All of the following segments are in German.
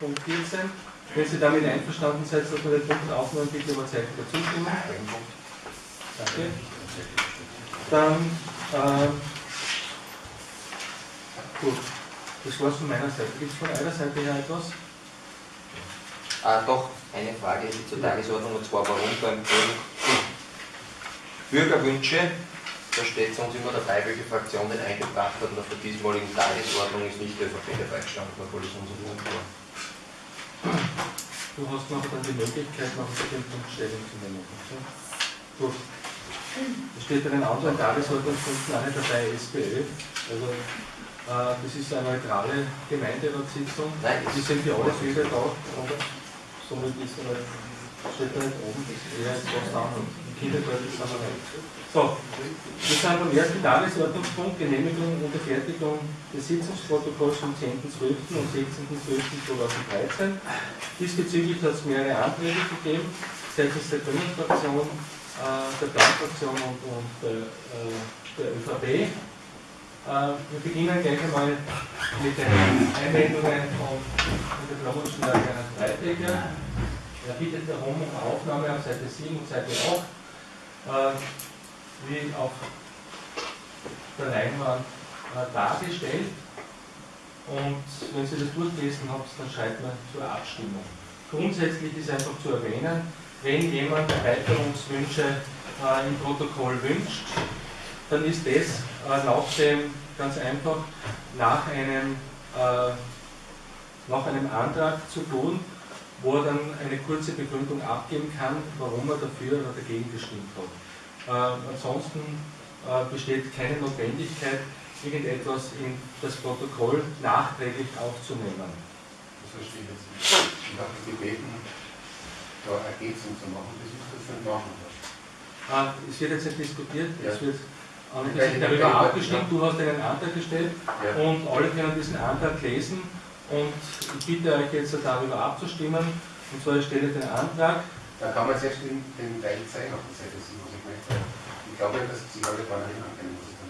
Punkt 14. Wenn Sie damit einverstanden seid, dass wir den Punkt aufnehmen, bitte über Zeichen der Zustimmung. Danke. Dann, äh, gut, das war's von meiner Seite. Gibt es von eurer Seite her etwas? Ah, doch, eine Frage zur Tagesordnung und zwar warum beim Punkt Bürgerwünsche, da steht es uns immer dabei, welche Fraktion den eingebracht hat und auf der diesmaligen Tagesordnung ist nicht der ÖVP dabei gestanden, obwohl es unser Punkt war. Du hast noch dann die Möglichkeit, noch zu dem Punkt Stellung zu nehmen. So. Gut. Es steht bei den anderen Tagesordnungspunkten nicht dabei SPÖ. Also äh, das ist eine neutrale Gemeinderatssitzung. Nein, Die sind für alle Bürger da, oder? Somit ist er halt, steht da nicht oben, das ist eher jetzt was anderes. So, wir sind beim ersten Tagesordnungspunkt, Genehmigung und Fertigung des Sitzungsprotokolls vom 10.12. und 16.12.2013. Diesbezüglich hat es mehrere Anträge gegeben, seitens der Grünen Fraktion, äh, der Blaufraktion und, und der, äh, der ÖVP. Äh, wir beginnen gleich einmal mit den Einwendungen von, der Promotion der Freiträger. Er bittet darum um Aufnahme auf Seite 7 und Seite 8, äh, wie auf der Leinwand äh, dargestellt. Und wenn Sie das durchgelesen haben, dann schreibt man zur Abstimmung. Grundsätzlich ist einfach zu erwähnen, wenn jemand Erweiterungswünsche äh, im Protokoll wünscht, dann ist das äh, nach dem ganz einfach nach einem, äh, nach einem Antrag zu tun, wo er dann eine kurze Begründung abgeben kann, warum er dafür oder dagegen gestimmt hat. Äh, ansonsten äh, besteht keine Notwendigkeit, irgendetwas in das Protokoll nachträglich aufzunehmen. Das verstehe ich jetzt nicht. Ich habe gebeten, da Ergänzung zu machen, das ist das dann machen. Ah, es wird jetzt nicht diskutiert, Ja. es wird darüber abgestimmt, du hast einen Antrag gestellt Ja. und alle können diesen Antrag lesen und ich bitte euch jetzt darüber abzustimmen. Und zwar ich stelle den Antrag, Da kann man selbst den, den Teil zeigen auf der Seite 7, was ich möchte. Ich glaube, dass sich alle vorne hin ankennen, was ich da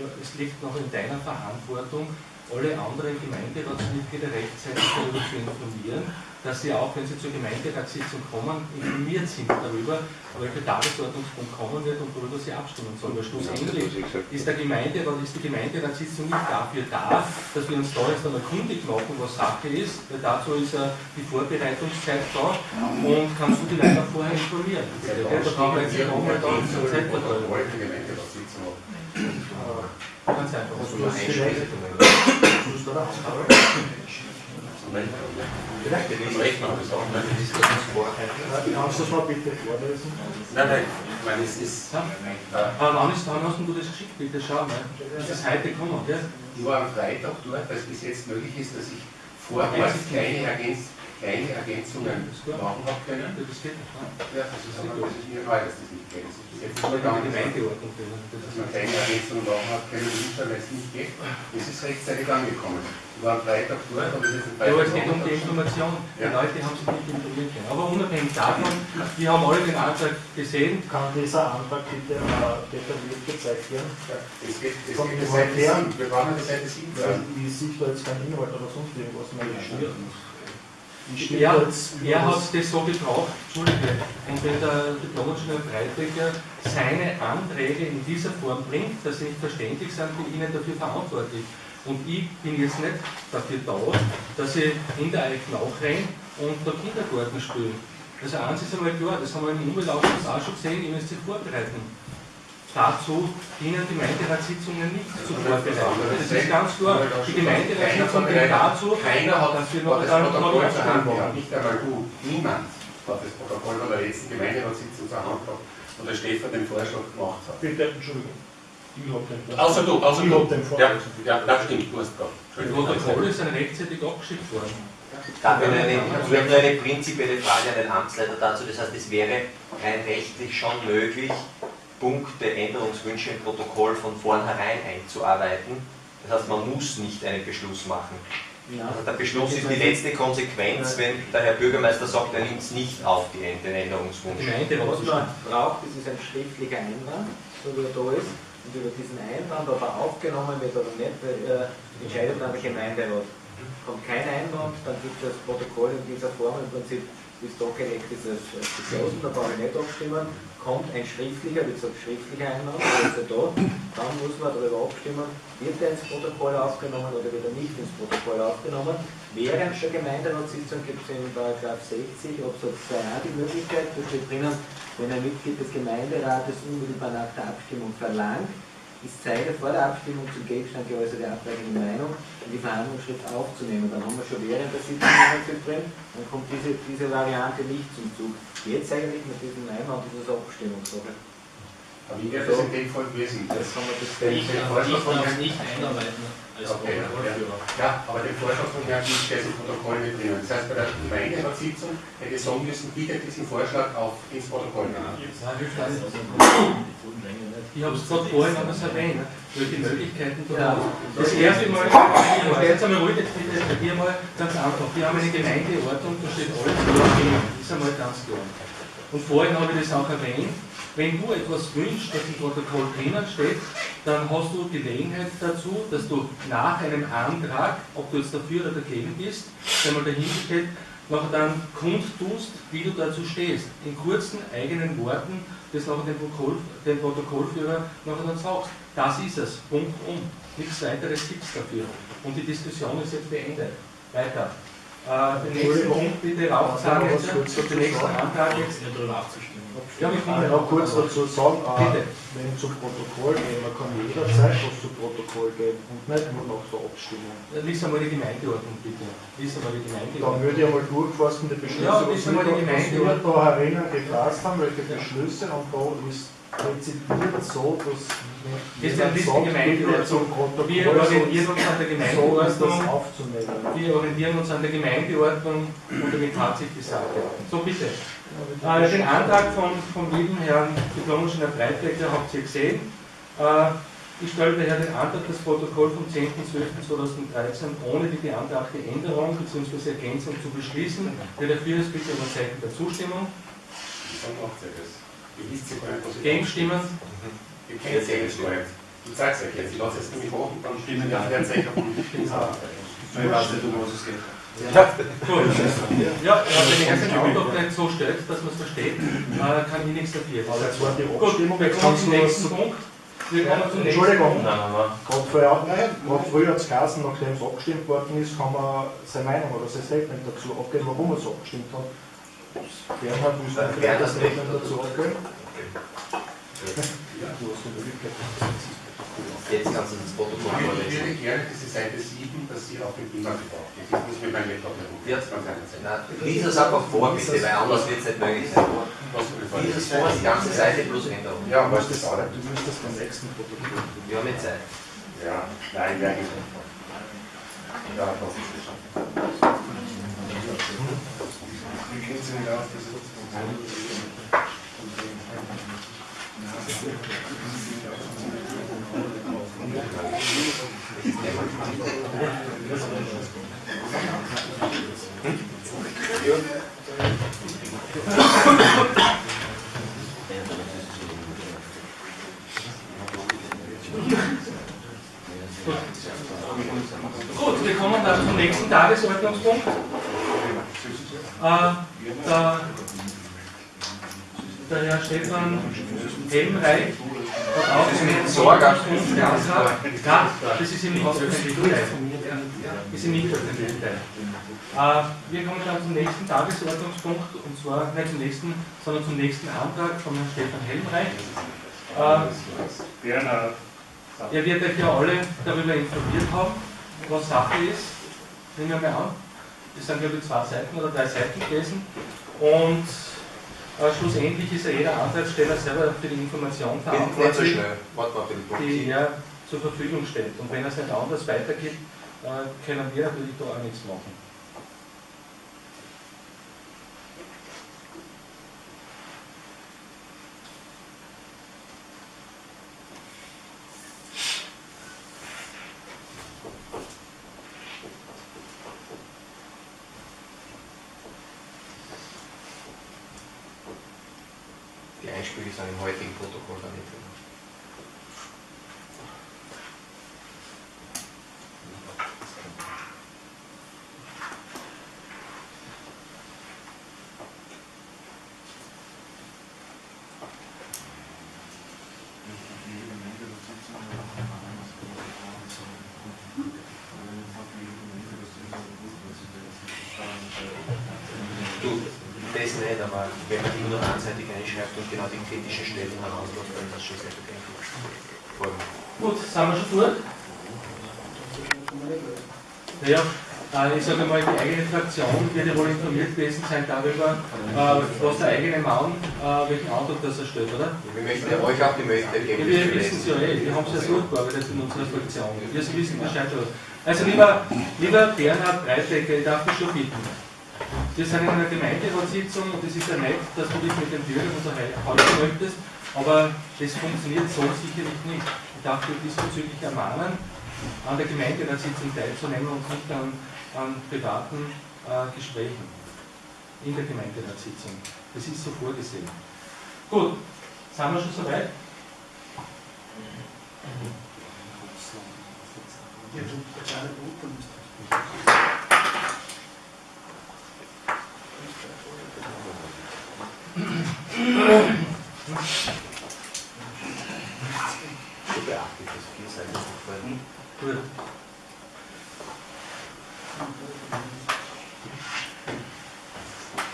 ja, es liegt noch in deiner Verantwortung, alle anderen Gemeinderatsmitglieder rechtzeitig darüber zu informieren, dass sie auch, wenn sie zur Gemeinderatssitzung kommen, informiert sind darüber, welcher Tagesordnungspunkt kommen wird und worüber sie abstimmen sollen. Weil schlussendlich ist, der Gemeinde, ist die Gemeinderatssitzung nicht dafür da, dass wir uns da jetzt einmal kundig machen, was Sache ist, weil dazu ist ja die Vorbereitungszeit da und kannst du die Leute vorher informieren. Ja, da kann man jetzt nicht nochmal da zur Zeit verteilen. Protokoll der Gemeinderatssitzung ab. Ganz einfach. Also. Vielleicht Das Recht noch das auch, ne? kannst du das mal bitte vorlesen? Nein, nein, ich meine, es ist. Ja. Äh, Aber wann, ist, wann hast du das geschickt? Bitte schau mal. Das ist heute gekommen, gell? Ich war am Freitag dort, weil es bis jetzt möglich ist, dass ich vor Ort kleine, Ergänz kleine Ergänzungen machen habe können. Das geht nicht. Ja, das ist, aber, das ist mir neu, dass das nicht geht. Das ist bis jetzt nur gegangen, dass Gemeindeordnung. dass man kleine Ergänzungen machen hat können, weil es nicht geht. Das ist rechtzeitig angekommen. War am Freitag dort, habe es jetzt am Ja, aber es geht um die Information. Die Ja. Leute haben sich nicht informiert können. Aber unabhängig davon, wir haben alle den Antrag gesehen. Kann dieser Antrag bitte äh, detailliert gezeigt werden? Ja, es geht, es geht die Seite her- 7. Wir brauchen die Seite 7 Weil sein. ich sehe da jetzt keinen Inhalt oder sonst irgendwas mehr. Er, jetzt er hat das so gebraucht, Entschuldige, und wenn der Diplomingenieur Breitbecker seine Anträge in dieser Form bringt, dass sie nicht verständlich sind, bin ich Ihnen dafür verantwortlich. Und ich bin jetzt nicht dafür da, dass ich in der Eich nachrenne und da Kindergarten spiele. Also eins ist einmal klar, das haben wir im Umweltausschuss auch schon gesehen, ihr müsst sich vorbereiten. Dazu dienen Gemeinderatssitzungen nicht zu vorbereiten. Das ist ganz klar. Die Gemeinderatssitzung dient dazu, Keiner hat dass wir noch das dann noch Protokoll zur Hand gehabt. Nicht einmal du. Niemand hat das Protokoll von der letzten Gemeinderatssitzung zur Hand gehabt, wo der Stefan den Vorschlag gemacht hat. Bitte, Entschuldigung. Außer du, außer Ich du. Ja, ja, das stimmt, du hast gehabt. Die Entschuldigung. Protokolle sind rechtzeitig abgeschickt worden. Da habe ich eine, habe nur eine prinzipielle Frage an den Amtsleiter dazu. Das heißt, es wäre rein rechtlich schon möglich, Punkte, Änderungswünsche im Protokoll von vornherein einzuarbeiten. Das heißt, man muss nicht einen Beschluss machen. Also der Beschluss ist die letzte Konsequenz, wenn der Herr Bürgermeister sagt, er nimmt es nicht auf, die, den Änderungswunsch. Was man braucht, das ist ein schriftlicher Einwand, so wie er da ist. Und über diesen Einwand, ob er aufgenommen wird oder nicht, äh, entscheidet dann der Gemeinderat. Kommt kein Einwand, dann gibt es das Protokoll in dieser Form im Prinzip, es dargelegt ist, als als geschlossen, da brauche ich nicht abstimmen. Kommt ein schriftlicher, wie gesagt, schriftlicher Einwand, also da, dann muss man darüber abstimmen, wird er ins Protokoll aufgenommen oder wird er nicht ins Protokoll aufgenommen. Während der Gemeinderatssitzung gibt es in Paragraph 60 Absatz 2 auch die Möglichkeit, da steht drinnen, wenn ein Mitglied des Gemeinderates unmittelbar nach der Abstimmung verlangt, ist Zeige vor der Abstimmung zum Gegenstand geäußerte abweichende Meinung in die Verhandlungsschrift aufzunehmen. Dann haben wir schon während der Sitzung jemanden drin, dann kommt diese, diese Variante nicht zum Zug. Jetzt eigentlich mit diesem Einwand ist es Abstimmungssache. Aber wie wäre das in dem Fall gewesen? Das haben wir das Ich darf ich darf nicht einarbeiten als Okay. Ja, aber den Vorschlag von Herrn Kiel steht im Protokoll nicht drin. Das heißt, bei der Gemeinderatssitzung hätte ich sagen müssen, bitte diesen Vorschlag auf ins Protokoll nehmen. Ich habe es gerade vorhin anders erwähnt, welche Möglichkeiten du Ja. Das erste Mal, jetzt einmal ruhig, jetzt bitte bei dir mal ganz einfach. Wir haben eine Gemeindeordnung, da steht alles klar. Das ist einmal ganz klar. Und vorhin habe ich das auch erwähnt. Wenn du etwas wünschst, das im Protokoll drinnen steht, dann hast du Gelegenheit dazu, dass du nach einem Antrag, ob du jetzt dafür oder dagegen bist, der mal nachher dann kundtust, wie du dazu stehst. In kurzen eigenen Worten, das nachher dem, Protokoll, dem Protokollführer nachher dann sagst. Das ist es. Punkt um. Nichts weiteres gibt es dafür. Und die Diskussion ist jetzt beendet. Weiter. Äh, den nächsten Punkt bitte raufzahlen jetzt. Den nächsten Antrag jetzt. Ja, Ich kommen noch kurz dazu sagen, äh, wenn zum Protokoll gehen, man kann jederzeit was zu Protokoll geben und nicht nur nach der Abstimmung. Lies einmal die Gemeindeordnung bitte. Lies einmal die Dann Gemeindeordnung. würde ich einmal durchfassen, die Beschlüsse, Ja, was wir da herinnen gefasst haben, welche Beschlüsse, und da ist rezipiert so, dass Das jemand ist die Gemeindeordnung. Wir orientieren uns an der Gemeindeordnung. Wir orientieren uns an der Gemeindeordnung und damit hat sich die Sache. So bitte. Äh, den Antrag von, vom lieben Herrn Diplomingenieur Breitbecker habt ihr gesehen. Äh, ich stelle daher den Antrag, das Protokoll vom 10.12.2013 ohne die beantragte Änderung bzw. Ergänzung zu beschließen. Wer dafür ist, bitte um ein Zeichen der Zustimmung. Dann macht ihr das. Ja Gegenstimmen. Es ja nicht gar nicht. Ich sag's euch jetzt, ich lasse es nämlich machen, dann stimmen ja der Zeichen von Ich weiß nicht, um was es geht. Gut. Ja, ja, wenn er seinen Antrag nicht so stellt, dass man es versteht, äh, kann ich nichts dafür. Aber jetzt war die Gut, Abstimmung, wir jetzt kommen zum nächsten Punkt. Wir kommen zum nächsten Entschuldigung, gerade früher, gerade früher hat es geheißen, nachdem es abgestimmt worden ist, kann man seine Meinung oder sein Statement dazu abgeben, warum er so abgestimmt hat. Bernhard, du Dann vielleicht wäre ein das Statement nicht dazu abgeben? Ja, du hast die Möglichkeit. Jetzt kannst du das Protokoll würde, ich vorlesen. würde gerne diese Seite 7, dass sie auf dem Beamer gebraucht wird. Ich muss mit meinem Laptop nicht Ja. Lies es einfach vor, bitte, weil anders wird es nicht möglich sein. Vorlesen. Lies es vor, die ganze Seite plus Änderung. Ja, Du was das auch du müsstest beim nächsten Protokoll. Wir haben jetzt Zeit. Ja, nein, nicht. Ja, das ist Gut, wir kommen dann zum nächsten Tagesordnungspunkt. Äh, der, der Herr Stefan Helmreich hat auch einen Sorgungsantrag. Ja, das ist ihm nicht ist. Äh, wir kommen dann zum nächsten Tagesordnungspunkt, und zwar nicht zum nächsten, sondern zum nächsten Antrag von Herrn Stefan Helmreich. Bernhard. er wird euch ja alle darüber informiert haben, was Sache ist. Nehmen wir mal an. Das sind glaube ich zwei Seiten oder drei Seiten gewesen. Und äh, schlussendlich ist ja jeder Antragsteller selber für die Information so verantwortlich, die er zur Verfügung stellt. Und wenn er es nicht anders weitergibt, äh, können wir natürlich da auch nichts machen. știu să ne mai timp protocol de nevoie. Тут Das nicht, aber wenn man die nur einseitig einschreibt und genau die kritischen Stellen herauslässt, dann ist das schon sehr bedenklich. Gut, sind wir schon durch? Ja, äh, ich sage mal, die eigene Fraktion wird ja wohl informiert gewesen sein darüber, äh, was der eigene Mann, äh, welchen Eindruck das er stellt, oder? Wir möchten ja euch auch die Möglichkeit Ja, geben, wir das zu wissen es ja eh, wir haben es ja so gearbeitet in unserer Fraktion. Wir wissen Bescheid schon. Also lieber, lieber Bernhard Breitecker, ich darf dich schon bitten. Wir sind in einer Gemeinderatssitzung und es ist ja nett, dass du dich mit den Bürgern unterhalten möchtest, aber das funktioniert so sicherlich nicht. Ich darf dich diesbezüglich ermahnen, an der Gemeinderatssitzung teilzunehmen und nicht an, an privaten äh, Gesprächen in der Gemeinderatssitzung. Das ist so vorgesehen. Gut, sind wir schon soweit? So beachtlich, dass vier Seiten vorhin. Gut.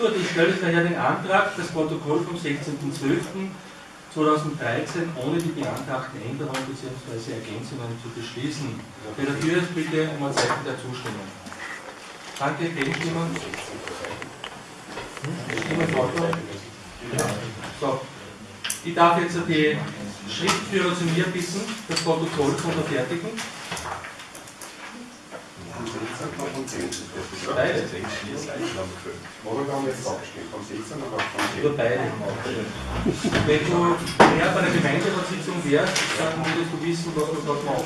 Gut, ich stelle daher den Antrag, das Protokoll vom 16.12.2013 ohne die beantragten Änderungen bzw. Ergänzungen zu beschließen. Wer dafür ist, bitte um ein Zeichen der Zustimmung. Danke, Gegenstimmen. Stimmen? So. Ich darf jetzt die Schriftführer zu mir bitten, das Protokoll zu unterfertigen. Beide. Worüber haben wir jetzt abgestimmt? Vom 16 oder vom 10? Über beide. Wenn du mehr bei der Gemeinderatssitzung wärst, dann würdest du wissen, was du dort machst.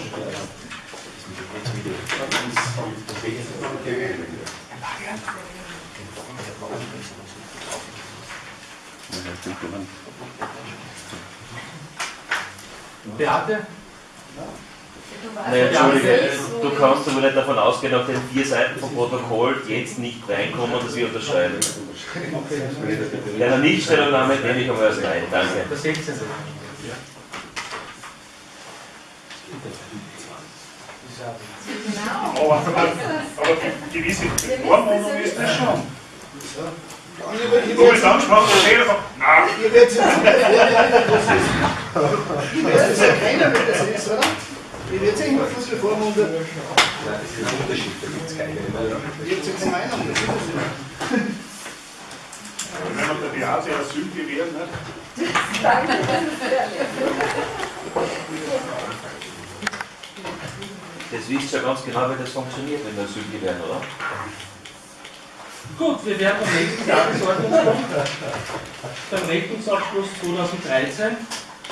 Beate? Nein, Entschuldige, du kannst aber nicht davon ausgehen, auf den vier Seiten vom Protokoll jetzt nicht reinkommen, dass wir unterschreiben. Ja, eine Nichtstellungnahme nehme ich aber als Nein, danke. Der 16. Aber, aber, aber gewisse Vormundung ist das schon. Du bist angesprochen, der Telefon. Nein, Ihr werdet es ja keiner, wer das ist, oder? Ihr werdet ja immer vormundet. Nein, das ist ein Unterschied, da gibt es keine. Jetzt eine Meinung, das ist es ja. wenn man der Beate Asyl gewährt, nicht? Das wisst ihr ja ganz genau, wie das funktioniert, wenn wir Asyl gewähren, oder? Gut, wir werden am nächsten Tagesordnungspunkt beim Rechnungsabschluss 2013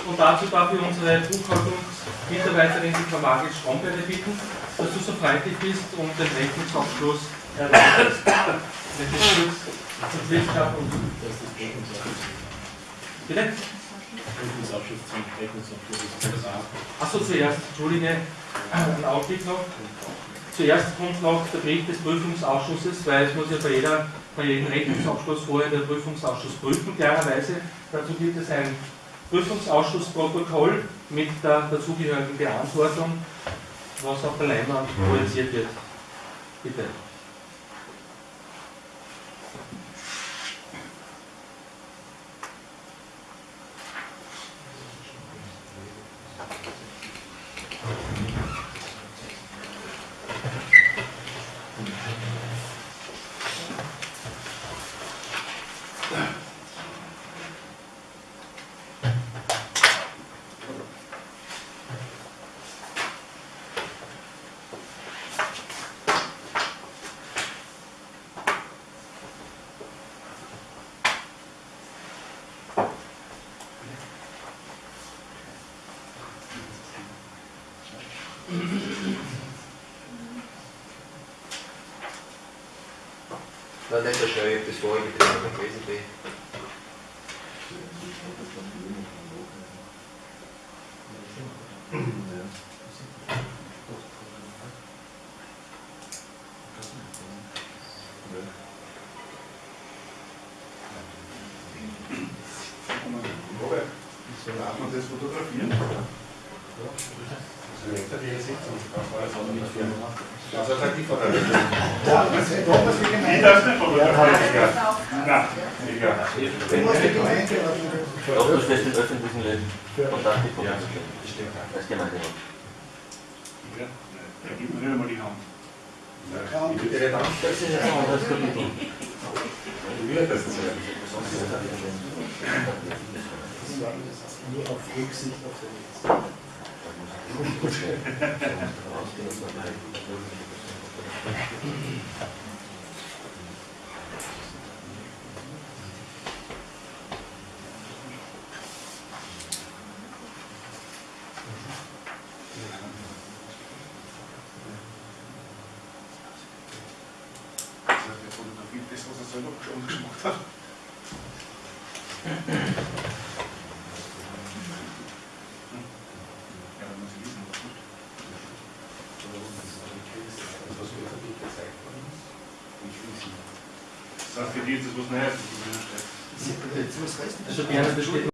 und dazu darf ich unsere Buchhaltungsmitarbeiterin, die Frau Margit Stromberger, bitten, dass du so freundlich bist und den Rechnungsabschluss erläuterst. Wenn das kurz zum Schluss schafft und Bitte? Achso, zuerst, Entschuldige, ein Augenblick noch. Zuerst kommt noch der Bericht des Prüfungsausschusses, weil es muss ja bei, jeder, bei jedem Rechnungsabschluss vorher der Prüfungsausschuss prüfen, klarerweise. Dazu gibt es ein Prüfungsausschussprotokoll mit der dazugehörigen Beantwortung, was auf der Leinwand projiziert wird. Bitte. Nein, nicht so habe das vorige Thema Robert, darf man das fotografieren? Das ist eine Sitzung. Das ist halt die von der Ja, das ist doch was die Ich Gemeinde. darf nicht von der Ja, Nein, egal. Du musst die Gemeinde ordnen. Doch, du stellst den öffentlichen Für- Kontakt mit Ja, Das stimmt. ist Gemeinderat. Ja, da gibt mir nicht einmal die Hand. Ich bitte nicht an. Das ist ein anderes Kapitel. Wie wird das sein? Nur auf Rücksicht auf den Das heißt, er fotografiert das, was er selber schon gemacht hat. Ja, dann muss ich wissen, was tut. Was öffentlich gezeigt worden ist? Ich will sie. Das heißt, für die